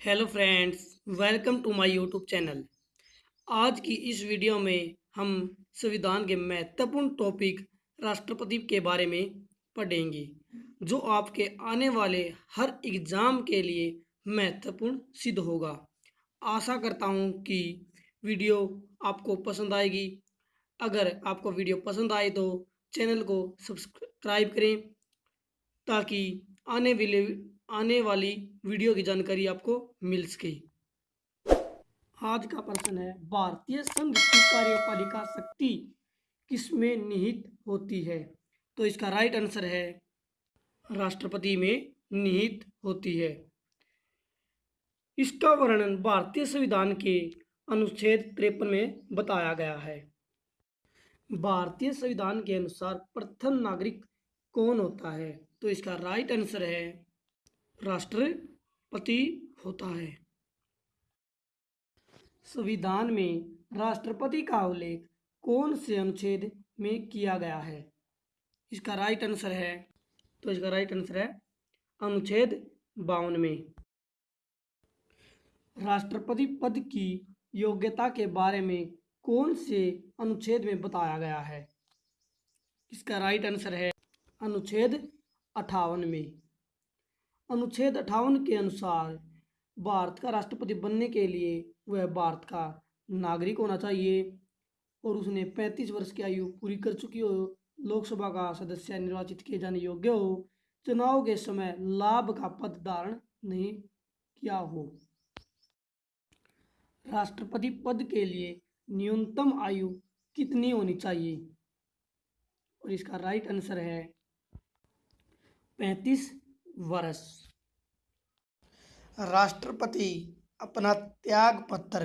Hello friends, welcome to my YouTube channel. आज की इस वीडियो में हम संविधान के महत्वपूर्ण टॉपिक राष्ट्रपति के बारे में पढ़ेंगे, जो आपके आने वाले हर एग्ज़ाम के लिए महत्वपूर्ण सिद्ध होगा। आशा करता हूँ कि वीडियो आपको पसंद आएगी। अगर आपको वीडियो पसंद आए तो चैनल को सब्सक्राइब करें, ताकि आने वाले आने वाली वीडियो की जानकारी आपको मिल सके आज का प्रश्न है, भारतीय संघ की कार्यपालिका शक्ति किसमें निहित होती है? तो इसका राइट आंसर है, राष्ट्रपति में निहित होती है। इसका वर्णन भारतीय संविधान के अनुच्छेद तिरपन में बताया गया है। भारतीय संविधान के अनुसार प्रथम नागरिक कौन होता है? तो इसका राइट आंसर है राष्ट्रपति होता है। संविधान में राष्ट्रपति का उल्लेख कौन से अनुच्छेद में किया गया है? इसका राइट आंसर है तो इसका राइट आंसर है अनुच्छेद बावन में। राष्ट्रपति पद की योग्यता के बारे में कौन से अनुच्छेद में बताया गया है? इसका राइट आंसर है अनुच्छेद अठावन में। अनुच्छेद अठावन के अनुसार भारत का राष्ट्रपति बनने के लिए वह भारत का नागरिक होना चाहिए और उसने 35 वर्ष की आयु पूरी कर चुकी हो। लोकसभा का सदस्य निर्वाचित किए जाने योग्य हो। चुनाव के समय लाभ का पद धारण नहीं किया हो। राष्ट्रपति पद के लिए न्यूनतम आयु कितनी होनी चाहिए? और इसका राइट आंसर है पैंतीस वर्ष राष्ट्रपति अपना त्याग पत्र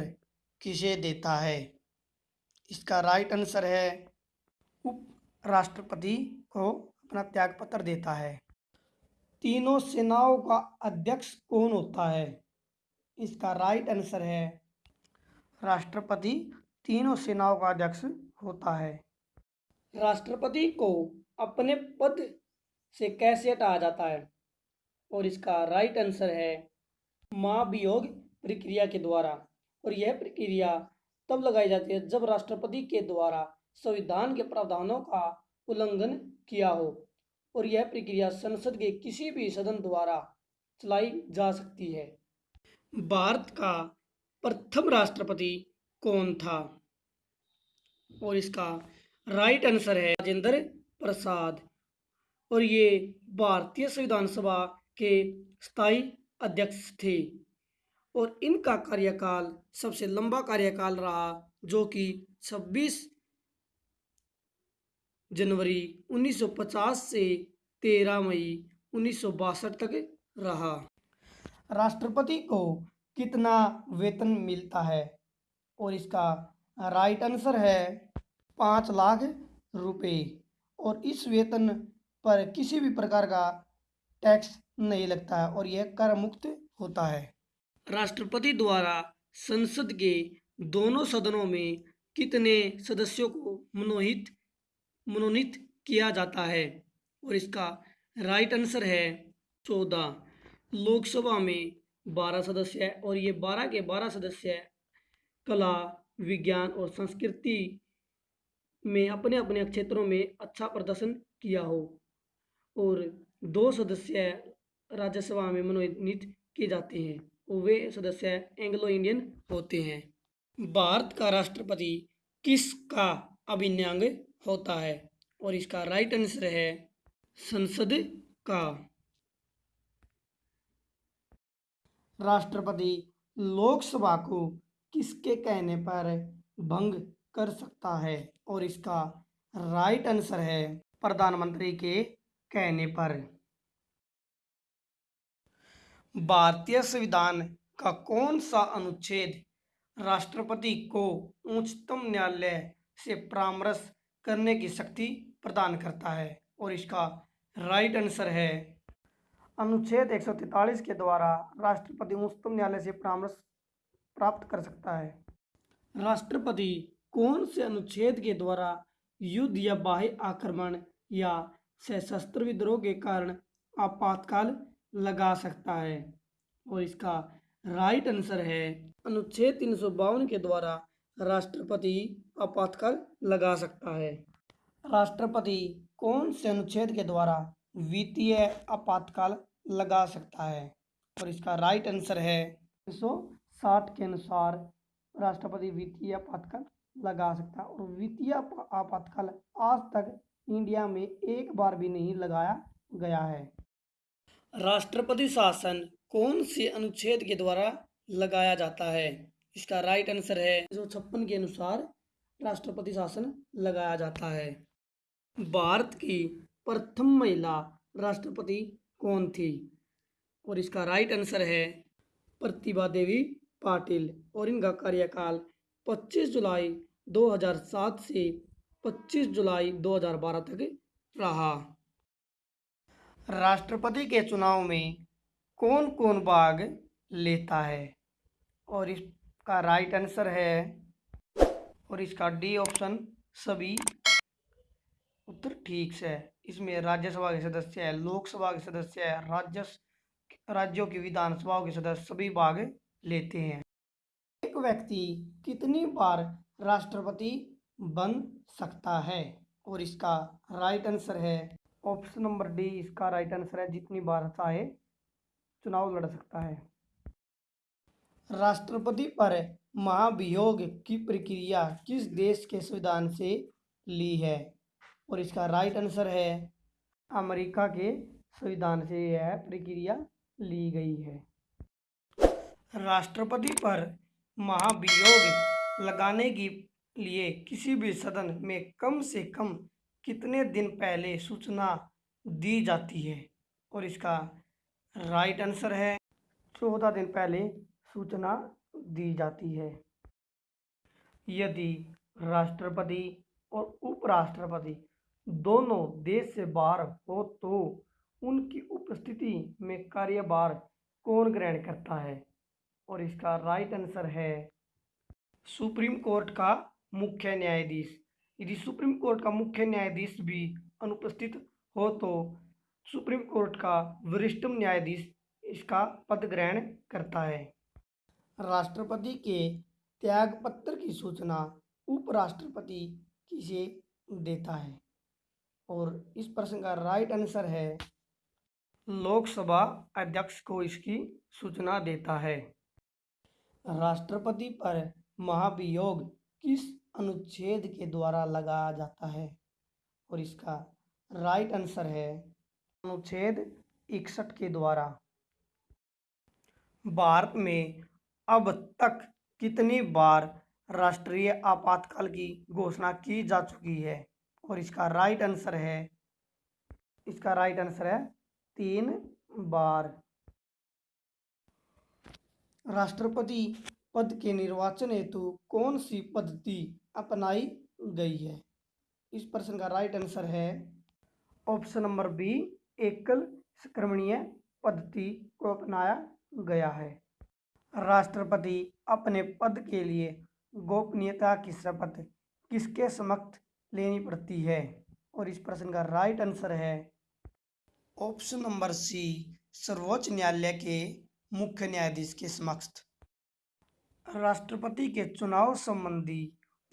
किसे देता है? इसका राइट आंसर है उप राष्ट्रपति को अपना त्याग पत्र देता है। तीनों सेनाओं का अध्यक्ष कौन होता है? इसका राइट आंसर है, राष्ट्रपति तीनों सेनाओं का अध्यक्ष होता है। राष्ट्रपति को अपने पद से कैसे हटाया जाता है? और इसका राइट आंसर है महाभियोग प्रक्रिया के द्वारा। और यह प्रक्रिया तब लगाई जाती है जब राष्ट्रपति के द्वारा संविधान के प्रावधानों का उल्लंघन किया हो। और यह प्रक्रिया संसद के किसी भी सदन द्वारा चलाई जा सकती है। भारत का प्रथम राष्ट्रपति कौन था? और इसका राइट आंसर है राजेंद्र प्रसाद। और ये भारतीय संविधान सभा के स्थायी अध्यक्ष थे और इनका कार्यकाल सबसे लंबा कार्यकाल रहा, जो कि 26 जनवरी 1950 से 13 मई उन्नीस सौ बासठ तक रहा। राष्ट्रपति को कितना वेतन मिलता है? और इसका राइट आंसर है पाँच लाख रुपए। और इस वेतन पर किसी भी प्रकार का टैक्स नहीं लगता है और यह कर मुक्त होता है। राष्ट्रपति द्वारा संसद के दोनों सदनों में कितने सदस्यों को मनोहित, मनोनीत किया जाता है? और इसका राइट आंसर है चौदह। लोकसभा में बारह सदस्य है और ये बारह के बारह सदस्य कला, विज्ञान और संस्कृति में अपने अपने क्षेत्रों में अच्छा प्रदर्शन किया हो। और दो सदस्य राज्यसभा में मनोनीत किए जाते हैं, वे सदस्य एंग्लो इंडियन होते हैं। भारत का राष्ट्रपति किसका अभिन्न अंग होता है और इसका राइट आंसर है संसद का। राष्ट्रपति लोकसभा को किसके कहने पर भंग कर सकता है और इसका राइट आंसर है प्रधानमंत्री के कहने पर भारतीय संविधान का कौन सा अनुच्छेद राष्ट्रपति को उच्चतम न्यायालय से परामर्श करने की शक्ति प्रदान करता है? और इसका राइट आंसर है अनुच्छेद 143 के द्वारा राष्ट्रपति उच्चतम न्यायालय से परामर्श प्राप्त कर सकता है। राष्ट्रपति कौन से अनुच्छेद के द्वारा युद्ध या बाह्य आक्रमण या सशस्त्र विद्रोह के कारण आपातकाल लगा सकता है। और इसका राइट आंसर है, अनुच्छेद तीन सौ बावन के द्वारा राष्ट्रपति आपातकाल लगा सकता है। राष्ट्रपति कौन से अनुच्छेद के द्वारा वित्तीय आपातकाल लगा सकता है? और इसका राइट आंसर है साठ के अनुसार राष्ट्रपति वित्तीय आपातकाल लगा सकता है। और वित्तीय आपातकाल आज तक इंडिया में एक बार भी नहीं लगाया गया है। राष्ट्रपति शासन कौन से अनुच्छेद के द्वारा लगाया जाता है? इसका राइट आंसर है। जो छप्पन के अनुसार राष्ट्रपति शासन लगाया जाता है। भारत की प्रथम महिला राष्ट्रपति कौन थी? और इसका राइट आंसर है प्रतिभा देवी पाटिल और इनका कार्यकाल 25 जुलाई 2007 से 25 जुलाई 2012 तक रहा। राष्ट्रपति के चुनाव में कौन कौन भाग लेता है? और इसका राइट आंसर है और इसका डी ऑप्शन सभी उत्तर ठीक से है। इसमें राज्यसभा के सदस्य है, लोकसभा के सदस्य है राज्य राज्यों की विधानसभाओं के सदस्य सभी भाग लेते हैं। एक व्यक्ति कितनी बार राष्ट्रपति बन सकता है। और इसका राइट आंसर है। ऑप्शन नंबर डी इसका राइट आंसर है। जितनी बार चाहे, चुनाव लड़ सकता है। राष्ट्रपति पर महाभियोग की प्रक्रिया किस देश के संविधान से ली है? और इसका राइट आंसर है, अमेरिका के संविधान से यह प्रक्रिया ली गई है। राष्ट्रपति पर महाभियोग लगाने के लिए किसी भी सदन में कम से कम कितने दिन पहले सूचना दी जाती है? और इसका राइट आंसर है, चौदह दिन पहले सूचना दी जाती है। यदि राष्ट्रपति और उपराष्ट्रपति दोनों देश से बाहर हो तो उनकी उपस्थिति में कार्यभार कौन ग्रहण करता है? और इसका राइट आंसर है, सुप्रीम कोर्ट का मुख्य न्यायाधीश। यदि सुप्रीम कोर्ट का मुख्य न्यायाधीश भी अनुपस्थित हो तो सुप्रीम कोर्ट का वरिष्ठतम न्यायाधीश इसका पद ग्रहण करता है। राष्ट्रपति के त्याग पत्र की सूचना उपराष्ट्रपति किसे देता है? और इस प्रश्न का राइट आंसर है। लोकसभा अध्यक्ष को इसकी सूचना देता है। राष्ट्रपति पर महाभियोग किस अनुच्छेद के द्वारा लगाया जाता है। और इसका राइट आंसर है अनुच्छेद इकसठ के द्वारा। भारत में अब तक कितनी बार राष्ट्रीय आपातकाल की घोषणा की जा चुकी है? और इसका राइट आंसर है, इसका राइट आंसर है तीन बार। राष्ट्रपति पद के निर्वाचन हेतु कौन सी पद्धति अपनाई गई है। इस प्रश्न का राइट आंसर है ऑप्शन नंबर बी एकल संक्रमणीय पद्धति को अपनाया गया है। राष्ट्रपति अपने पद के लिए गोपनीयता की शपथ किसके समक्ष लेनी पड़ती है? और इस प्रश्न का राइट आंसर है ऑप्शन नंबर सी सर्वोच्च न्यायालय के मुख्य न्यायाधीश के समक्ष। राष्ट्रपति के चुनाव संबंधी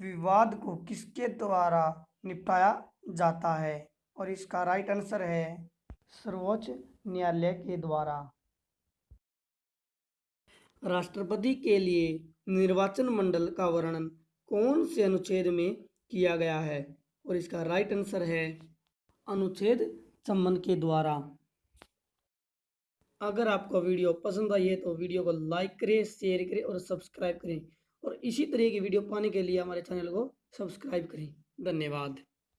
विवाद को किसके द्वारा निपटाया जाता है? और इसका राइट आंसर है सर्वोच्च न्यायालय के द्वारा। राष्ट्रपति के लिए निर्वाचन मंडल का वर्णन कौन से अनुच्छेद में किया गया है? और इसका राइट आंसर है अनुच्छेद संबंध के द्वारा। अगर आपको वीडियो पसंद आई है तो वीडियो को लाइक करें शेयर करें और सब्सक्राइब करें। और इसी तरह की वीडियो पाने के लिए हमारे चैनल को सब्सक्राइब करें। धन्यवाद।